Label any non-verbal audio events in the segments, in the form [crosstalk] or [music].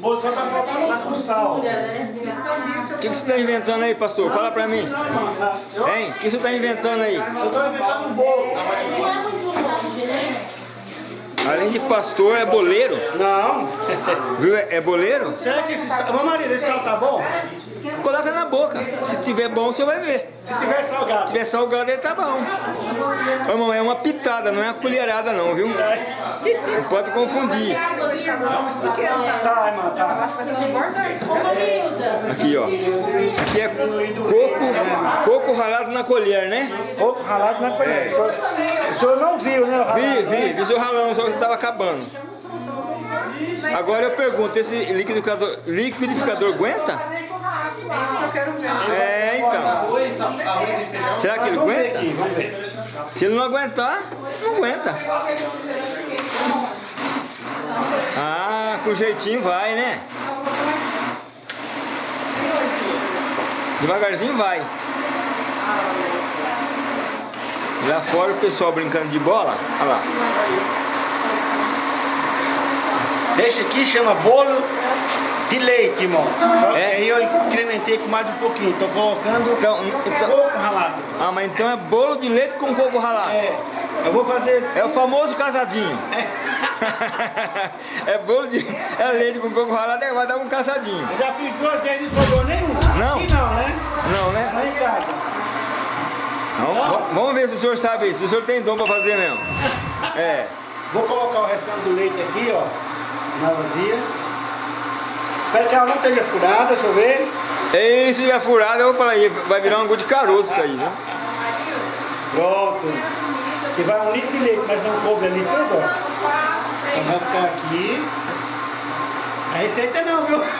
bolo só tá faltando o sal. O que, que você está inventando aí, pastor? Fala pra mim. Hein? O que você está inventando aí? Eu tô inventando um bolo. Além de pastor, é boleiro? Não. Viu? É é boleiro? Será que esse sal... Ô marido, esse sal tá bom? Coloca na boca. Se tiver bom, você vai ver. Se tiver salgado. Se tiver salgado, ele tá bom. Irmão, é uma pitada, não é uma colherada não, viu? Não pode confundir. Tá, tá. Aqui, ó. Isso aqui é coco, coco ralado na colher, né? Coco ralado na colher. O senhor, o senhor não viu, né? o Vi, vi, vi seu ralão, só que você tava acabando. Agora eu pergunto, esse liquidificador, liquidificador aguenta? Isso que eu quero ver. É, então. Será que ele Vamos ver aguenta? aqui, vamos ver. Se ele não aguentar, não aguenta. Ah, com jeitinho vai, né? Devagarzinho vai. Lá fora o pessoal brincando de bola. Olha lá. Esse aqui chama bolo de leite, irmão. É? aí eu incrementei com mais um pouquinho. Tô colocando Então, então- coco ralado. Ah, mas então é bolo de leite com coco ralado. É, eu vou fazer... É o famoso casadinho. é [laughs] bolo de é leite com coco ralado, é, vai dar um casadinho. Eu já fiz duas vezes e não sobrou nenhum. Não? Aqui não, né? Não, né? Lá em casa. Vamos, v- vamos ver se o senhor sabe isso, se o senhor tem dom pra fazer mesmo. [laughs] É. Vou colocar o restante do leite aqui, ó. Na vazia. Ela não esteja furada, deixa eu ver. E se é furado, eu aí, vai virar um gol de caroço isso aí, né? Pronto. Que vai um litro de leite, mas não coube ali tudo, ó. Então vai ficar aqui. A receita não, viu? [laughs]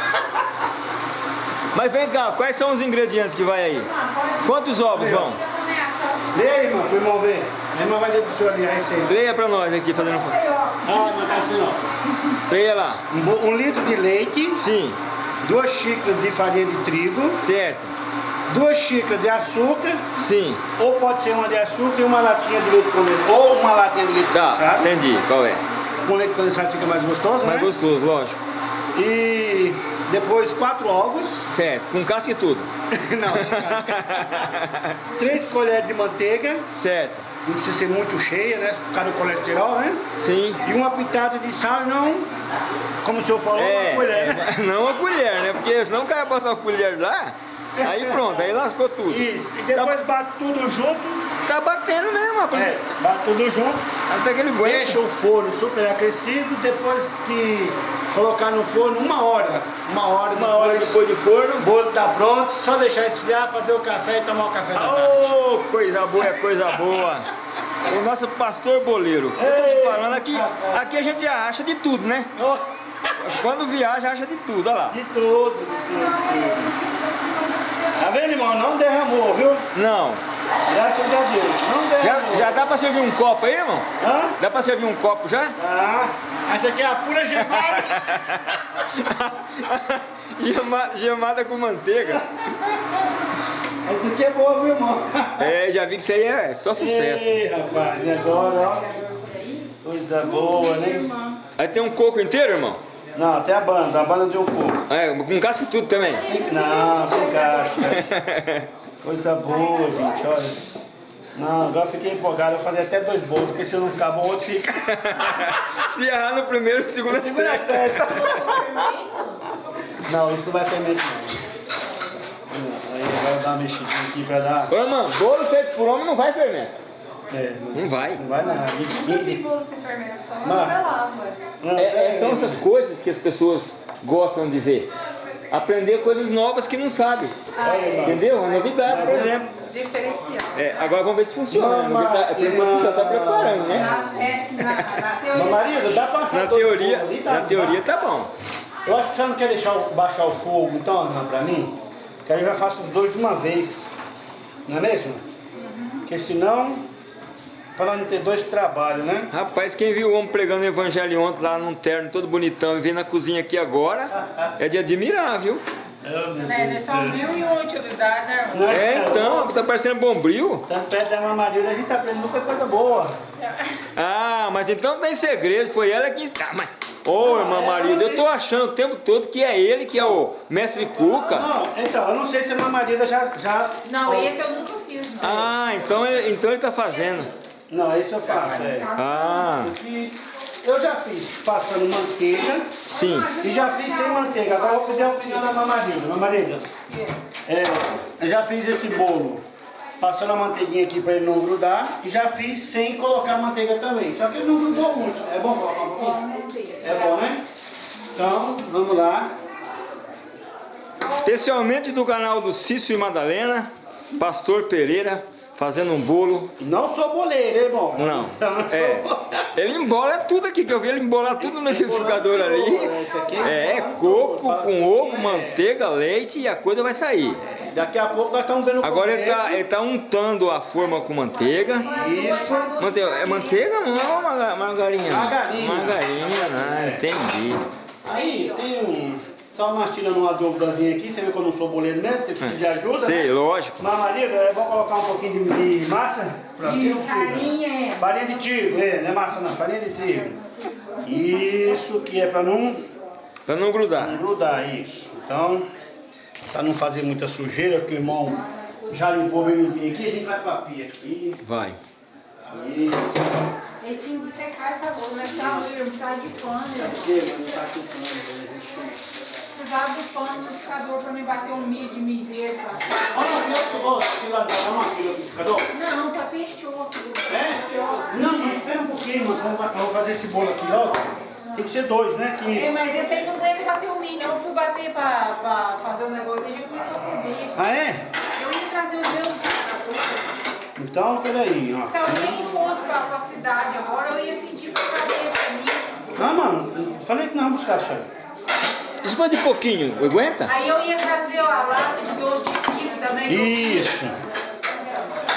Mas vem cá, quais são os ingredientes que vai aí? Quantos ovos vão? Aí, irmão, pro irmão ver. A irmã vai ler pro senhor ali a receita. Leia pra nós aqui, fazendo... Ah, mas tá assim, ó. Lá. Um, um litro de leite, Sim, duas xícaras de farinha de trigo, certo. duas xícaras de açúcar, Sim, ou pode ser uma de açúcar e uma latinha de leite condensado, ou uma latinha de leite tá, condensado. entendi, qual é? Com leite condensado fica mais gostoso, Mais né? gostoso, lógico. E depois quatro ovos, Certo, com casca e tudo. [laughs] não, [laughs] três colheres de manteiga, Certo, não precisa ser muito cheia, né? Por causa do colesterol, né? sim. E uma pitada de sal, não, como o senhor falou, É, uma colher, né? não a colher, né? Porque senão o cara bota uma colher lá, aí pronto, aí lascou tudo. Isso, e depois bate tudo junto, Tá batendo mesmo, colher. é, bate tudo junto, Até que ele aguenta. deixa o forno super aquecido, depois de colocar no forno uma hora, uma hora, Uma hora depois o forno. bolo tá pronto, só deixar esfriar, fazer o café e tomar o café da tarde. Ô, coisa boa, é coisa boa. O nosso pastor boleiro. Eu tô te falando aqui, aqui a gente acha de tudo, né? Oh, Quando viaja, acha de tudo, olha lá. De tudo, de tudo, tudo. Tá vendo, irmão? Não derramou, viu? Não. Graças a Deus. Não Já, derramou. já dá pra servir um copo aí, irmão? Hã? Dá pra servir um copo já? Ah, essa aqui é a pura gemada. [laughs] Gema- gemada com manteiga. essa aqui é boa, viu, irmão? [laughs] É, já vi que isso aí é só sucesso. Ei, rapaz, e agora, ó. Coisa boa, né? Aí tem um coco inteiro, irmão? Não, até a banda, a banda deu um pouco. É, com casca e tudo também. Não, sem casca. [laughs] Coisa boa, gente, olha. Não, agora eu fiquei empolgado, eu falei até dois bolos, porque se eu não ficar bom, o outro fica. [laughs] Se errar no primeiro, o segundo é certo. [laughs] Não, isso não vai fermento não. Não, Aí vai dar uma mexidinha aqui pra dar. Ô, mano, bolo feito por homem não vai fermento. É, não, Não vai. não vai nada. E- e- se fermenta só não, É, é, são essas coisas que as pessoas gostam de ver. Aprender coisas novas que não sabem. Entendeu? Uma novidade, por exemplo. Diferencial. É, agora vamos ver se funciona. Mamãe, Novidade- Por enquanto já está preparando, né? Na, é, na, na teoria. Meu marido, dá pra assar Na teoria, ali, tá? na teoria tá bom. Eu acho que você não quer deixar baixar o fogo, então, pra mim? Que aí eu já faço os dois de uma vez. Não é mesmo? Porque senão, para não ter dois trabalhos, né? Rapaz, quem viu o homem pregando o evangelho ontem lá num terno todo bonitão e vem na cozinha aqui agora, é de admirar, viu? Oh, Né, eles do são céu. mil e uma utilidade, né? Né? É, então, tá parecendo bombril. Tanto perto da marido, a gente tá aprendendo muita coisa boa. Ah, mas então tem segredo, foi ela que... Ah, mas Ô, irmã Marida, eu tô achando o tempo todo que é ele que é o mestre Cuca. Não, então, eu não sei se a mamarida já, já... Não, esse eu nunca fiz. não. Ah, então ele, então ele tá fazendo. Não, esse eu faço, é. Ah, eu já fiz passando manteiga sim. e já fiz sem manteiga. Agora eu vou pedir a opinião da mamarida. Mamarida, é, eu já fiz esse bolo passando a manteiguinha aqui para ele não grudar e já fiz sem colocar manteiga também. Só que ele não grudou muito. É bom colocar um pouquinho? É bom, né? Então, vamos lá. Especialmente do canal do Cício e Madalena, Pastor Pereira, fazendo um bolo. Não sou boleiro, hein, irmão? Não, [laughs] não é. Ele embola tudo aqui, que eu vi ele embolar tudo no liquidificador ali. Aqui É, coco com ovo, manteiga, leite e a coisa vai sair. Daqui a pouco nós estamos vendo o Agora ele tá, ele tá untando a forma com manteiga. Isso. Manteiga, é manteiga não é marga- margarinha? não. Margarina. Margarinha, né? Entendi. Aí tem um. Só uma tirando uma dúvidazinha aqui, você viu que eu não sou boleiro mesmo, tem que pedir ajuda. Sei, né? lógico. Mas Maria, eu vou colocar um pouquinho de, de massa pra cima. filho. Farinha é. Farinha de trigo, é, não é massa não, farinha de trigo. Isso que é pra não, Pra não grudar. não grudar, isso. Então, pra não fazer muita sujeira, que o irmão já limpou bem limpinho aqui, a gente vai pra pia aqui. Vai. Isso. Tinha que secar essa louça, mas tá, eu precisava de pano. mas não tá o pano, né? Precisava do pano no liquidificador pra me bater um milho de milho verde. passar. Olha aqui, lá, dá uma fila aqui, liquidificador. Não, tá fechou. É? Não, mas espera um pouquinho, mano. Vamos, vamos fazer esse bolo aqui, ó. Tem que ser dois, né? É, Que... mas esse aí não aguenta bater o milho, não. Eu fui bater pra, pra fazer o negócio e já começou a ferver. Ah, é? Eu ia trazer o meu. Então, peraí, ó. Se alguém fosse pra, pra cidade agora, eu ia pedir pra trazer pra mim. Ah, mano, eu falei que nós vamos buscar, senhor. Isso foi de pouquinho, aguenta? Aí eu ia trazer a lata de doce de pico também. Isso.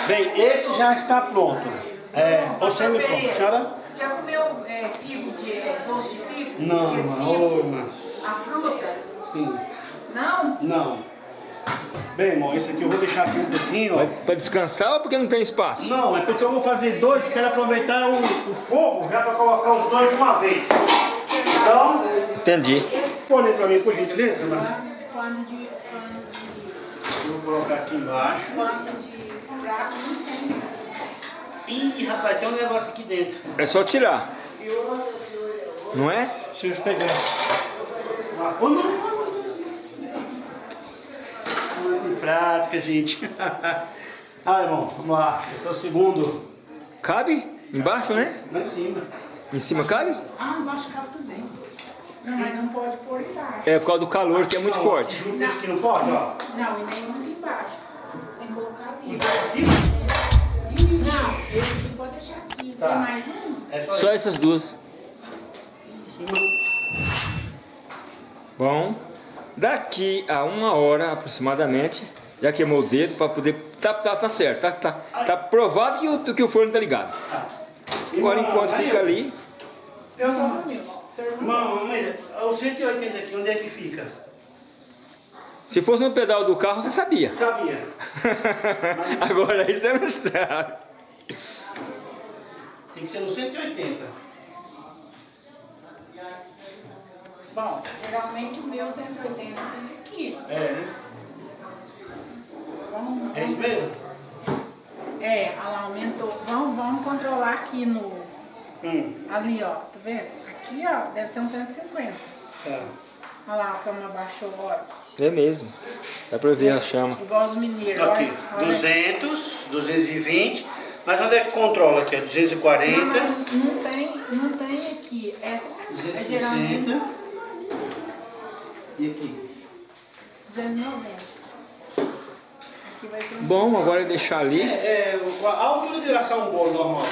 Bem, esse já está pronto. É, ou semi-pronto. Senhora? Já comeu é, figo de é, doce de figo? Não? Oi, mas... A fruta? Sim. Não? Não. Bem, irmão, esse aqui eu vou deixar aqui um pouquinho, ó. pra descansar ou porque não tem espaço? Não, é porque eu vou fazer dois, quero aproveitar o, o fogo já para colocar os dois de uma vez. Então, Entendi. põe pra mim, por gentileza, mano. Vou colocar aqui embaixo. Ih, rapaz, tem um negócio aqui dentro. É só tirar. Não é? Deixa eu pegar. Não, não. Muito prática, gente. [laughs] ah, irmão, vamos lá. Esse é o segundo. Cabe? Embaixo, né? Lá em cima. Em cima cabe? Ah, embaixo cabe também. Não, mas não pode pôr embaixo. É por causa do calor que é muito Não, forte. Junto esse aqui não pode, ó. Não, e nem muito embaixo. Tem que colocar ali. Não, esse aqui pode deixar aqui. Tá. Tem mais um? É só Só essas duas. Bom, daqui a uma hora aproximadamente, já queimou o dedo para poder. Tá, tá, tá certo, tá, tá, tá provado que o, que o forno tá ligado. Agora enquanto fica ali, Eu meu. Seu irmão. Irmão, mas o 180 aqui, onde é que fica? se fosse no pedal do carro, você sabia. Sabia. [laughs] Agora aí você não sabe. Tem que ser no 180. Bom, geralmente o meu 180 fica aqui. É, né? Vamos, É isso mesmo? É, olha lá, aumentou. Vamos, vamos controlar aqui no. Hum, Ali, ó, vendo? Aqui, ó, deve ser um 150. tá. Olha lá, a cama baixou, ó. É mesmo. Dá pra ver a chama. Igual os mineiros. Aqui, olha, olha. 200, 220. Mas onde é que controla aqui? É Não, 240, mas não tem, não tem aqui. Essa é geralmente 260. E aqui? 290. Aqui vai ser um Bom, agora é deixar ali. É, é a altura de assar um bolo normal.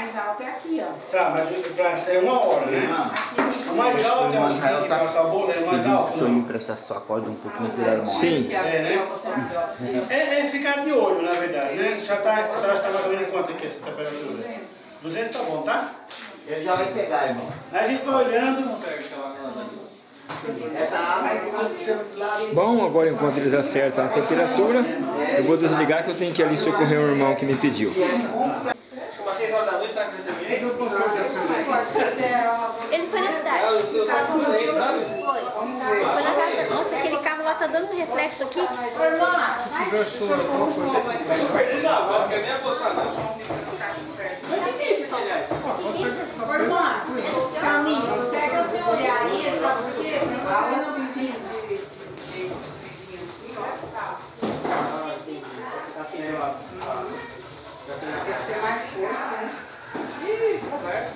É, o mais alto é aqui, ó. Tá, mas pra ser uma hora, né? Aqui O mais alto é o Israel que tá- passar o bolo, é o mais alto. Se eu me Não. emprestar sua corda um pouco, me viraram mal. Sim. É, né? É, é ficar de olho, na verdade, né? Já tá, a senhora está mais ou menos quanto aqui essa temperatura? 200 tá bom, tá? Ele já vai pegar, irmão. Aí a gente vai olhando. Essa água aconteceu do lado. Bom, agora enquanto eles acertam a temperatura, eu vou desligar que eu tenho que ir ali socorrer um irmão que me pediu. Foi seu saco do leite, sabe? Foi. Foi na casa. Nossa, aquele carro lá tá dando um reflexo aqui. Perdi na hora, quer nem apostar não. Irmã, caminho, segue o seu olhar aí, sabe por quê? Fala assim de... Assim, né, lá. ter mais força, né? Ih, conversa.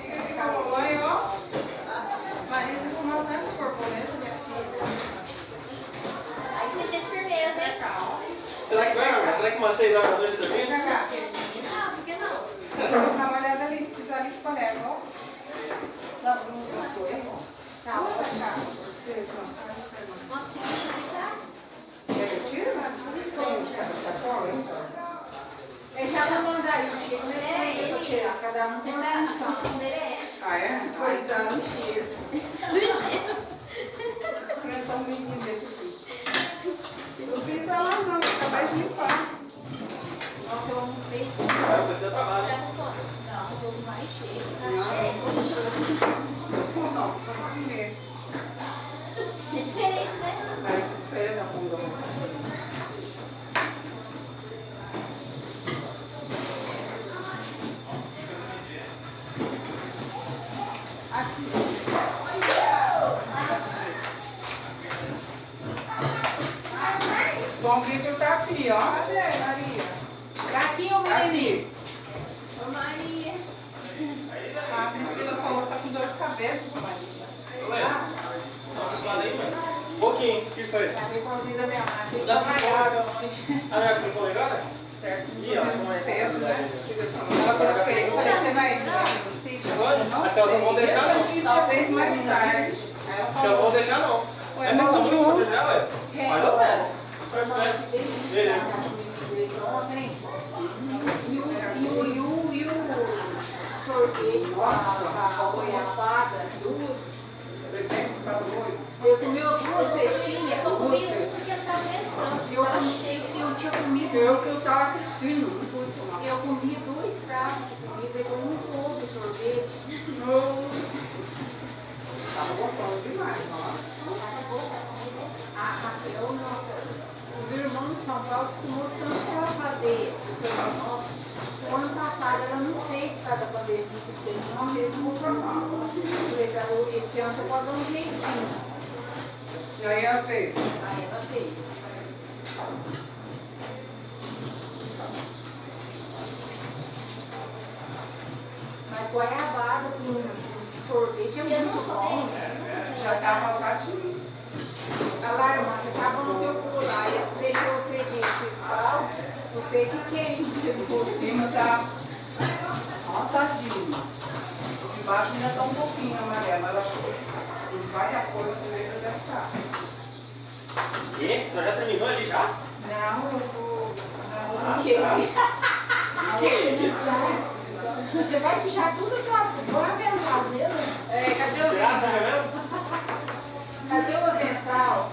Fica de tomar banho, ó. Marisa com uma festa borboleta, minha filha. Aí você diz firmeza, hein? Será que vai, Marcos? Será que umas 6 horas da noite dormir? Não, por que não? Dá uma olhada ali, se tá ali escorrega, ó. Não, não, não foi, ó. Calma, calma. Você cansado, você não. Nossa, você vai ficar? Quer que eu tire? Tá fora, então. Ele já não manda aí, chega no É, efeito pra ele. tirar, cada um tem Essa, uma a função. função dele é essa. Ah, é? Ah, então, mentira. Ligeiro. Enfrentar um menino desse aqui. Não fiz ela não, acabei de limpar. Eu almocei. Vai, tem trabalho. Já não toma. Não, o jogo mais cheio. Tá cheio. Não, só pra comer. É diferente, né? Aí, feira da bunda. Bom Vitor tá aqui, ó. Cadê, Maria? Aqui, ô Tá menino. aqui. Ô Maria. A Priscila falou que tá com dor de cabeça, Maria. Um pouquinho, o que foi? A depois da minha mãe. Dá pra malhada ontem. Ah, já ficou legal, né? Certo. Ih, ó, como é que Cedo, é? né? Ela que eu falei, você vai vir no sítio? Não Acho que elas não vão deixar, não. Talvez mais tarde. Aí ela Acho que eu não vou falou, deixar, não. É mas mesmo o junto João- pra terminar, ué? Mais ou menos. Beleza. E o, e o, e o, e o sorvete com a, goiabada, duas. Eu comi duas cestinhas. Eu um porque eu. Eu, eu tinha comido. eu que eu tava assistindo. Eu comi dois pratos de comida e um todo de sorvete. Tava gostoso demais, ó. A Raquel, nossa, os irmãos de São Paulo costumou tanto ela fazer o seu nosso. O ano passado ela não fez por causa da pandemia, porque não mesmo vou formar. Esse ano você pode dar um jeitinho. E aí ela fez. Aí ela fez. Mas goiabada com sorvete é muito bom. Já tava salgadinho. Alarmando, tava no teu pulo lá, ia dizer que você de fiscal, você de quem? Por cima tá montadinho. Embaixo ainda tá um pouquinho amarelo, mas que vai a cor do deve estar. E? Você já terminou ali já? Não, eu vou. Ah, [laughs] Que tá. Que isso? Você vai sujar tudo que eu vou avental, viu? É, cadê o avental? mesmo? Cadê o avental?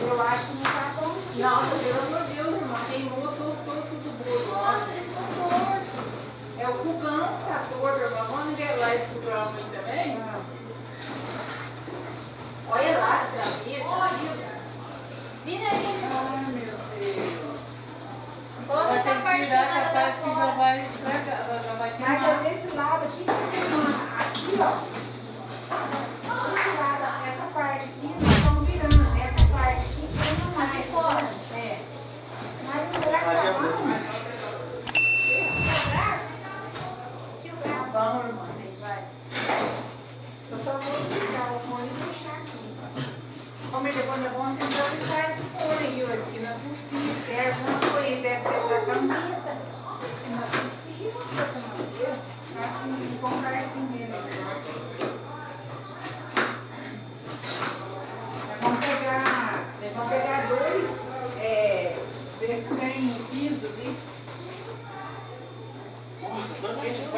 Eu acho que não tá bom. Nossa, pelo amor de Deus, irmão. Queimou, tostou tudo bolo. Nossa, ele ficou torto. É o fogão que tá torto, irmão. Vamos nivelar esse fogão aí também? Olha lá, Davi. Olha. Vira aí. Ai, meu Deus. Coloca Vai essa ter parte que de tirar, cima capaz que já vai estragar, já vai Mas é queimar. desse lado aqui. Aqui, ó.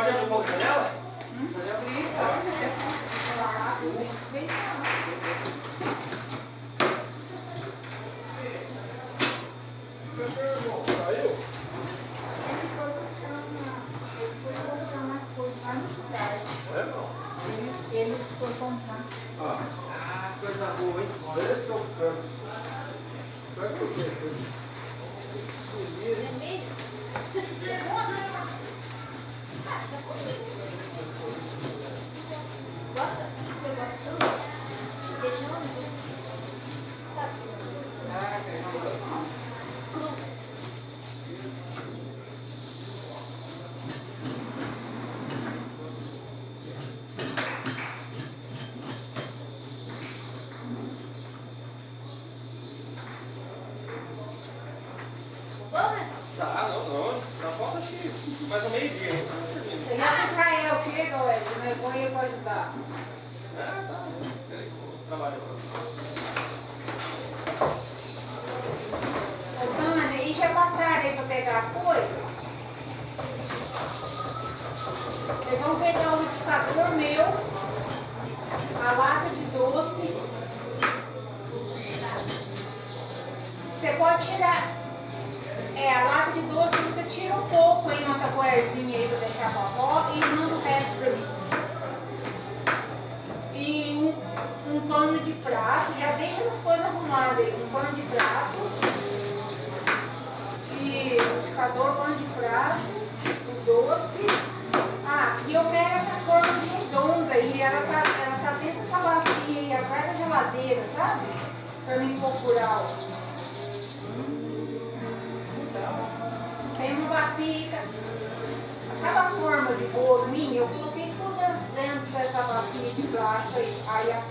Abrir um pouco a janela? Pode abrir, tá? Lá, vem cá. Gosta? Eu gosto tudo. Deixa eu ver. Cru. Bom, né? Tá, não, não. Tá falta acho que mais ou meio dia. hein? Você já que Israel chega, ué, você me põe aí pra ajudar. Ah, tá. Peraí, vou trabalhar. Ô, Tânia, e já passaram aí pra pegar as coisas? Vocês vão pegar o liquidificador meu, a lata de doce. Você pode tirar. É, a lata de doce você tira um pouco tapoerzinha aí pra deixar pra avó e manda o resto pra mim. E um, um pano de prato, já deixa as coisas arrumadas aí, um pano de prato. E liquidificador, pano de prato, o doce. Ah, e eu pego essa de redonda aí, ela tá, ela tá dentro dessa bacia aí, atrás da geladeira, sabe? Pra não incorporar, ó. Tem uma bacia, bolo minha? Eu coloquei tudo dentro dessa bacia de plástico aí, aí a-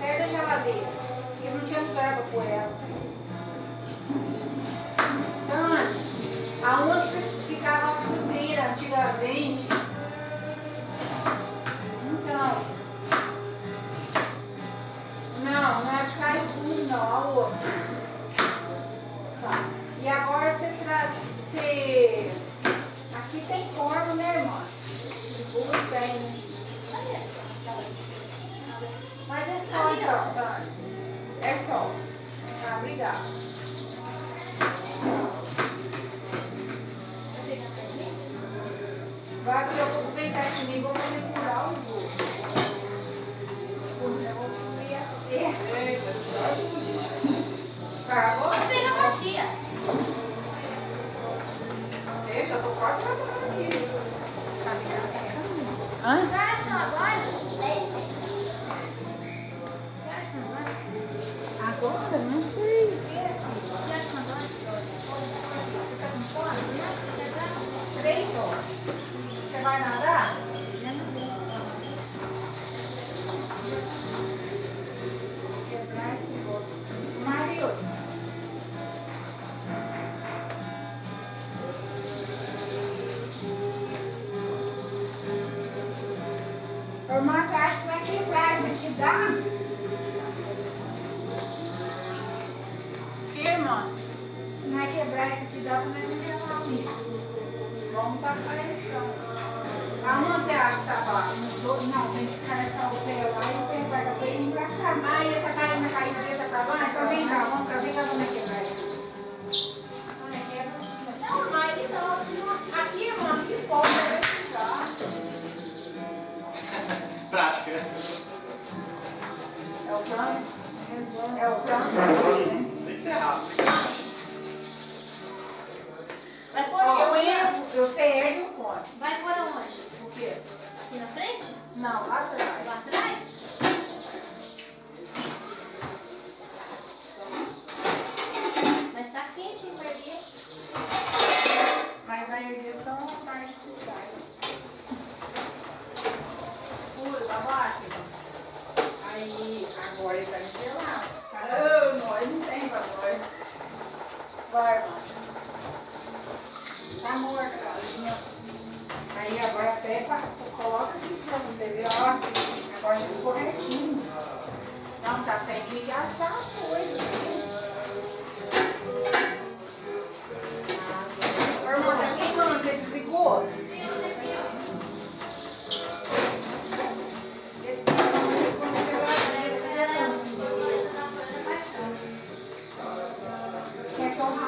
perto da geladeira, porque não tinha lugar pôr ela. Tânia, aonde ficava as chuteiras antigamente? Deixa, eu tô quase quebrar? Que, irmã? Se não é quebrar isso aqui, dá pra não levar o livro. Vamos tacar ele no chão. Aonde você acha que tá? Não, tem que ficar nessa aldeia lá e o pé vai pra frente e pra cá. Mas essa carinha na carinha preta pra baixo? Então vem cá, vamos cá, vem cá, vamos quebrar isso. Não, mas então, aqui, irmã, aqui fora, vai precisar. Prática. É o plano? É o plano? Tem que ser rápido. Vai pôr eu onde? ergo, eu sei ergue o ponte. Vai pôr aonde? O quê? Aqui na frente? Não, lá atrás. Lá atrás?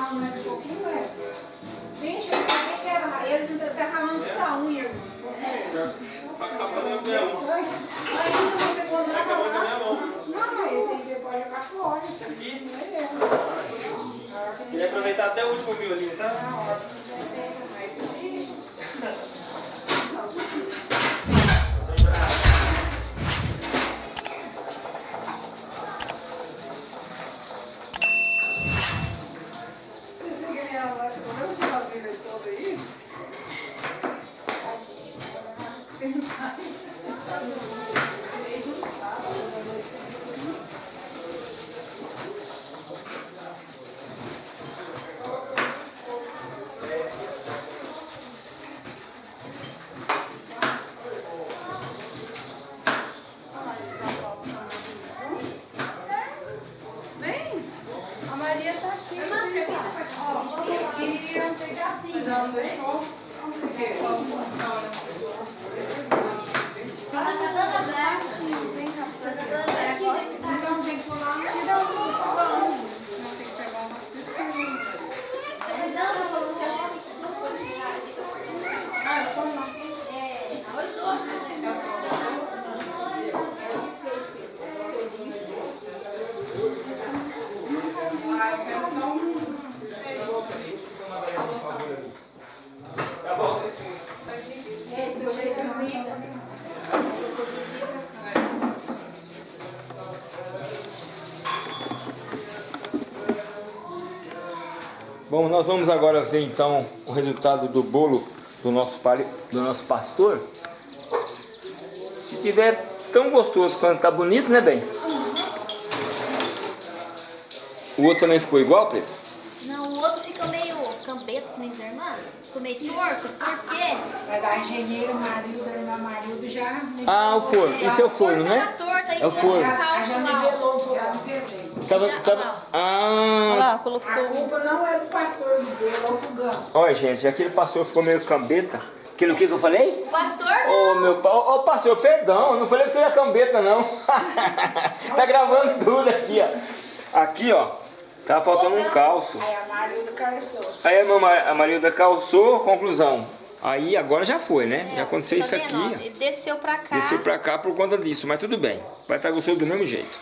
Quer que eu ralo mais um pouquinho, é? Vixe, eu falei que era, ele não tá ralando toda a unha. Tá acabando a minha mão. Pegou nada a lá. minha mão. Não, mas esse aí você pode jogar fora. Isso aqui não é Queria aproveitar até o último violino, sabe? Na hora Bom, nós vamos agora ver então o resultado do bolo do nosso, do nosso pastor. Se tiver tão gostoso quanto tá bonito, né, bem? O outro também ficou igual, Cris? Não, o outro ficou meio cambeto, né, irmã? Ficou meio torto. Por quê? Mas a engenheira Marilda, a irmã Marilda já. Ah, o forno. Isso é o forno, Tava né? É o forno. Tava, Já- tava... olha lá. Ah, Olha lá, A colocou. culpa não é do pastor do é o fogão. olha gente, aquele pastor ficou meio cambeta. Aquilo que que eu falei? O pastor Ô meu pa- ô, ô, pastor, perdão, eu não falei que você era cambeta não. [laughs] tá gravando tudo aqui, ó. Aqui, ó, tava faltando um calço. Aí a Marilda calçou. Aí a, a Marilda calçou, conclusão. Aí agora já foi, né? É, já aconteceu tá isso aqui, ó? desceu pra cá. Desceu pra cá por conta disso, mas tudo bem. Vai estar gostoso do mesmo jeito.